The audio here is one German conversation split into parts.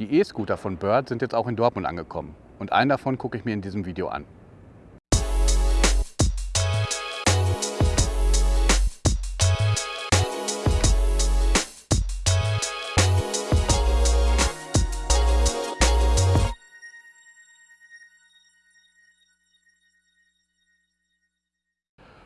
Die E-Scooter von Bird sind jetzt auch in Dortmund angekommen. Und einen davon gucke ich mir in diesem Video an.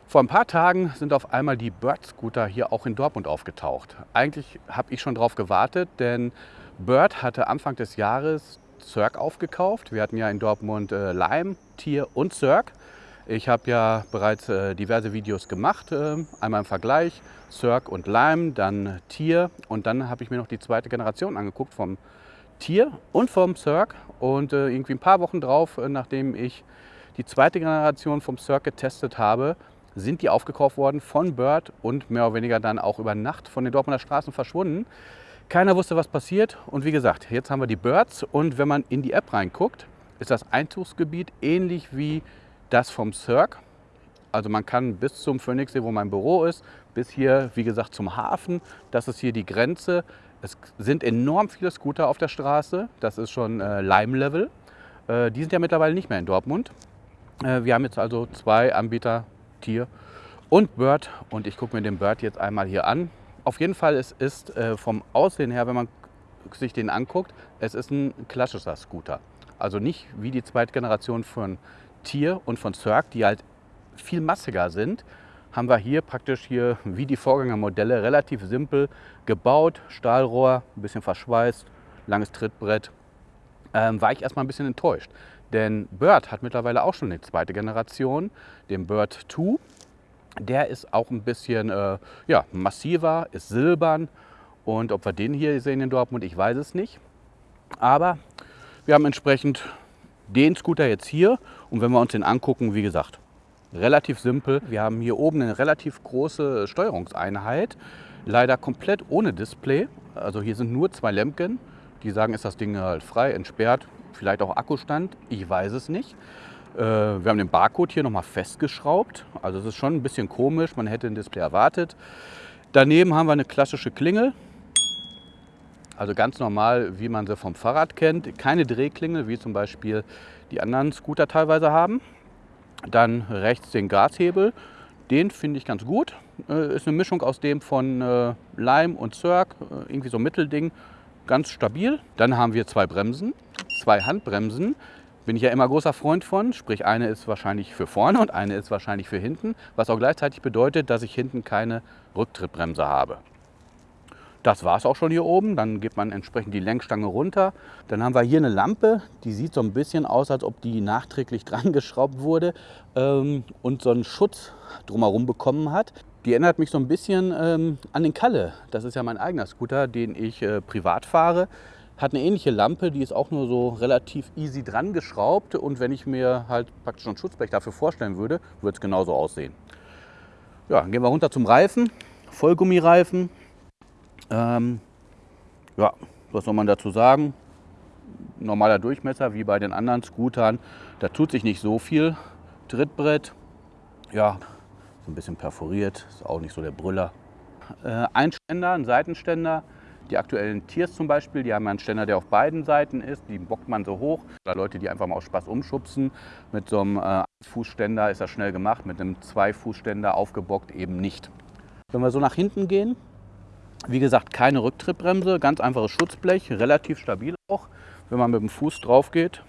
Vor ein paar Tagen sind auf einmal die Bird Scooter hier auch in Dortmund aufgetaucht. Eigentlich habe ich schon darauf gewartet, denn Bird hatte Anfang des Jahres Cirque aufgekauft. Wir hatten ja in Dortmund äh, Lime, Tier und Cirque. Ich habe ja bereits äh, diverse Videos gemacht, äh, einmal im Vergleich, Cirque und Lime, dann Tier und dann habe ich mir noch die zweite Generation angeguckt vom Tier und vom Cirque und äh, irgendwie ein paar Wochen drauf, äh, nachdem ich die zweite Generation vom Cirque getestet habe, sind die aufgekauft worden von Bird und mehr oder weniger dann auch über Nacht von den Dortmunder Straßen verschwunden. Keiner wusste, was passiert. Und wie gesagt, jetzt haben wir die Birds. Und wenn man in die App reinguckt, ist das Einzugsgebiet ähnlich wie das vom Cirque. Also man kann bis zum Phoenixsee, wo mein Büro ist, bis hier, wie gesagt, zum Hafen. Das ist hier die Grenze. Es sind enorm viele Scooter auf der Straße. Das ist schon äh, Lime-Level. Äh, die sind ja mittlerweile nicht mehr in Dortmund. Äh, wir haben jetzt also zwei Anbieter Tier und Bird. Und ich gucke mir den Bird jetzt einmal hier an. Auf jeden Fall, es ist äh, vom Aussehen her, wenn man sich den anguckt, es ist ein klassischer Scooter. Also nicht wie die zweite Generation von Tier und von Cirque, die halt viel massiger sind, haben wir hier praktisch hier wie die Vorgängermodelle relativ simpel gebaut. Stahlrohr, ein bisschen verschweißt, langes Trittbrett. Ähm, war ich erstmal ein bisschen enttäuscht. Denn Bird hat mittlerweile auch schon eine zweite Generation, den Bird 2. Der ist auch ein bisschen äh, ja, massiver, ist silbern. Und ob wir den hier sehen in Dortmund, ich weiß es nicht. Aber wir haben entsprechend den Scooter jetzt hier. Und wenn wir uns den angucken, wie gesagt, relativ simpel. Wir haben hier oben eine relativ große Steuerungseinheit. Leider komplett ohne Display. Also hier sind nur zwei Lämpchen. Die sagen, ist das Ding halt frei, entsperrt vielleicht auch Akkustand, ich weiß es nicht. Äh, wir haben den Barcode hier nochmal festgeschraubt. Also es ist schon ein bisschen komisch, man hätte ein Display erwartet. Daneben haben wir eine klassische Klingel. Also ganz normal, wie man sie vom Fahrrad kennt. Keine Drehklingel, wie zum Beispiel die anderen Scooter teilweise haben. Dann rechts den Gashebel. Den finde ich ganz gut. Äh, ist eine Mischung aus dem von äh, Lime und Cirque. irgendwie so ein Mittelding. Ganz stabil. Dann haben wir zwei Bremsen zwei Handbremsen bin ich ja immer großer Freund von. Sprich, eine ist wahrscheinlich für vorne und eine ist wahrscheinlich für hinten, was auch gleichzeitig bedeutet, dass ich hinten keine Rücktrittbremse habe. Das war es auch schon hier oben. Dann geht man entsprechend die Lenkstange runter. Dann haben wir hier eine Lampe, die sieht so ein bisschen aus, als ob die nachträglich dran geschraubt wurde ähm, und so einen Schutz drumherum bekommen hat. Die erinnert mich so ein bisschen ähm, an den Kalle. Das ist ja mein eigener Scooter, den ich äh, privat fahre. Hat eine ähnliche Lampe, die ist auch nur so relativ easy dran geschraubt. Und wenn ich mir halt praktisch ein Schutzblech dafür vorstellen würde, würde es genauso aussehen. Ja, dann gehen wir runter zum Reifen. Vollgummireifen. Ähm, ja, was soll man dazu sagen? Normaler Durchmesser wie bei den anderen Scootern. Da tut sich nicht so viel. Trittbrett, ja, so ein bisschen perforiert, ist auch nicht so der Brüller. Äh, ein Ständer, ein Seitenständer, die aktuellen Tiers zum Beispiel, die haben einen Ständer, der auf beiden Seiten ist. Die bockt man so hoch. Da Leute, die einfach mal aus Spaß umschubsen. Mit so einem äh, Fußständer ist das schnell gemacht. Mit einem Zwei-Fußständer aufgebockt eben nicht. Wenn wir so nach hinten gehen, wie gesagt, keine Rücktrittbremse, ganz einfaches Schutzblech, relativ stabil auch. Wenn man mit dem Fuß drauf geht,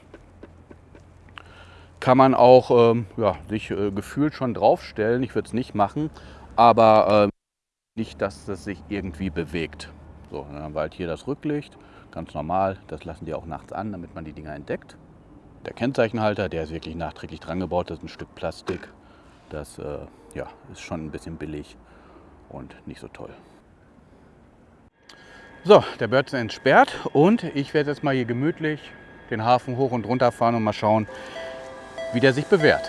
kann man auch ähm, ja, sich äh, gefühlt schon draufstellen. Ich würde es nicht machen, aber äh, nicht, dass es sich irgendwie bewegt. So, dann haben wir halt hier das Rücklicht, ganz normal. Das lassen die auch nachts an, damit man die Dinger entdeckt. Der Kennzeichenhalter, der ist wirklich nachträglich dran gebaut. Das ist ein Stück Plastik. Das äh, ja, ist schon ein bisschen billig und nicht so toll. So, der Bird entsperrt und ich werde jetzt mal hier gemütlich den Hafen hoch und runter fahren und mal schauen, wie der sich bewährt.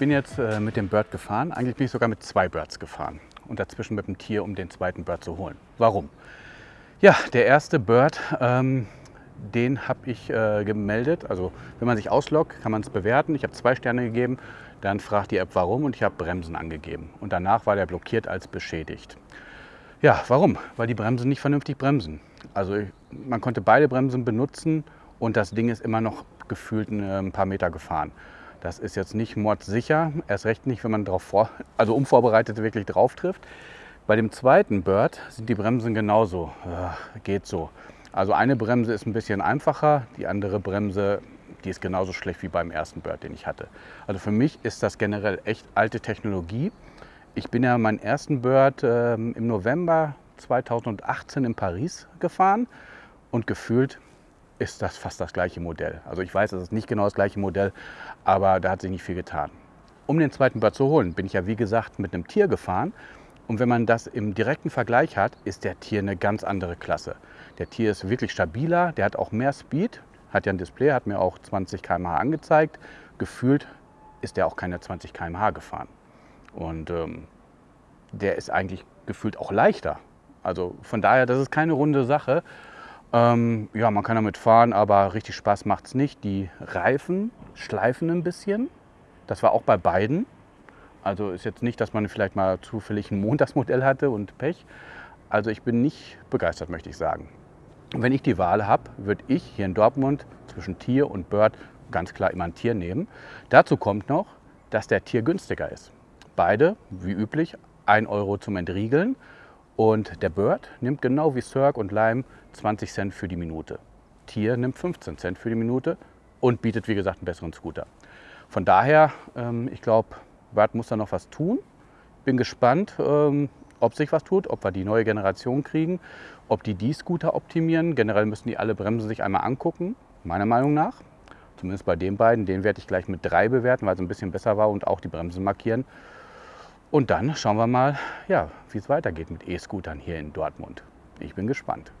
Bin jetzt äh, mit dem Bird gefahren. Eigentlich bin ich sogar mit zwei Birds gefahren und dazwischen mit dem Tier, um den zweiten Bird zu holen. Warum? Ja, der erste Bird, ähm, den habe ich äh, gemeldet. Also wenn man sich ausloggt, kann man es bewerten. Ich habe zwei Sterne gegeben. Dann fragt die App warum und ich habe Bremsen angegeben. Und danach war der blockiert als beschädigt. Ja, warum? Weil die Bremsen nicht vernünftig bremsen. Also man konnte beide Bremsen benutzen und das Ding ist immer noch gefühlt äh, ein paar Meter gefahren. Das ist jetzt nicht mordsicher, erst recht nicht, wenn man darauf vor, also unvorbereitet wirklich drauf trifft. Bei dem zweiten Bird sind die Bremsen genauso, äh, geht so. Also eine Bremse ist ein bisschen einfacher, die andere Bremse, die ist genauso schlecht wie beim ersten Bird, den ich hatte. Also für mich ist das generell echt alte Technologie. Ich bin ja meinen ersten Bird äh, im November 2018 in Paris gefahren und gefühlt ist das fast das gleiche Modell. Also ich weiß, es ist nicht genau das gleiche Modell, aber da hat sich nicht viel getan. Um den zweiten Bird zu holen, bin ich ja wie gesagt mit einem Tier gefahren. Und wenn man das im direkten Vergleich hat, ist der Tier eine ganz andere Klasse. Der Tier ist wirklich stabiler, der hat auch mehr Speed, hat ja ein Display, hat mir auch 20 km/h angezeigt. Gefühlt ist der auch keine 20 km/h gefahren. Und ähm, der ist eigentlich gefühlt auch leichter. Also von daher, das ist keine runde Sache. Ähm, ja, man kann damit fahren, aber richtig Spaß macht es nicht. Die Reifen schleifen ein bisschen. Das war auch bei beiden. Also ist jetzt nicht, dass man vielleicht mal zufällig ein Montagsmodell hatte und Pech. Also ich bin nicht begeistert, möchte ich sagen. Wenn ich die Wahl habe, würde ich hier in Dortmund zwischen Tier und Bird ganz klar immer ein Tier nehmen. Dazu kommt noch, dass der Tier günstiger ist. Beide, wie üblich, 1 Euro zum Entriegeln. Und der Bird nimmt genau wie Cirque und Lime 20 Cent für die Minute. Tier nimmt 15 Cent für die Minute und bietet, wie gesagt, einen besseren Scooter. Von daher, ähm, ich glaube, Bird muss da noch was tun. Bin gespannt, ähm, ob sich was tut, ob wir die neue Generation kriegen, ob die die Scooter optimieren. Generell müssen die alle Bremsen sich einmal angucken, meiner Meinung nach. Zumindest bei den beiden. Den werde ich gleich mit drei bewerten, weil es ein bisschen besser war und auch die Bremsen markieren. Und dann schauen wir mal, ja, wie es weitergeht mit E-Scootern hier in Dortmund. Ich bin gespannt.